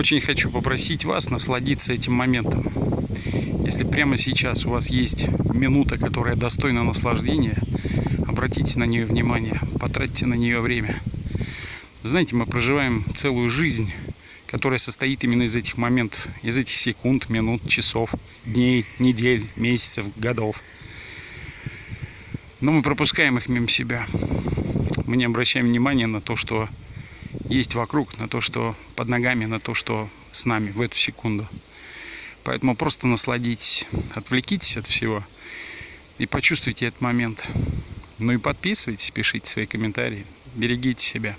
Очень хочу попросить вас насладиться этим моментом. Если прямо сейчас у вас есть минута, которая достойна наслаждения, обратите на нее внимание, потратьте на нее время. Знаете, мы проживаем целую жизнь, которая состоит именно из этих моментов, из этих секунд, минут, часов, дней, недель, месяцев, годов. Но мы пропускаем их мимо себя. Мы не обращаем внимания на то, что есть вокруг, на то, что под ногами, на то, что с нами в эту секунду. Поэтому просто насладитесь, отвлекитесь от всего и почувствуйте этот момент. Ну и подписывайтесь, пишите свои комментарии, берегите себя.